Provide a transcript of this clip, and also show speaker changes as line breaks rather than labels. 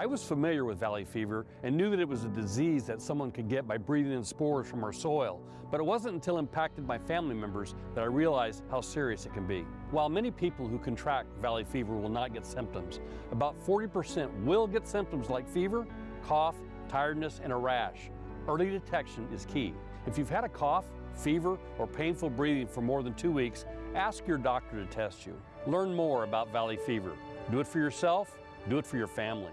I was familiar with valley fever and knew that it was a disease that someone could get by breathing in spores from our soil, but it wasn't until impacted my family members that I realized how serious it can be. While many people who contract valley fever will not get symptoms, about 40% will get symptoms like fever, cough, tiredness, and a rash. Early detection is key. If you've had a cough, fever, or painful breathing for more than two weeks, ask your doctor to test you. Learn more about valley fever. Do it for yourself, do it for your family.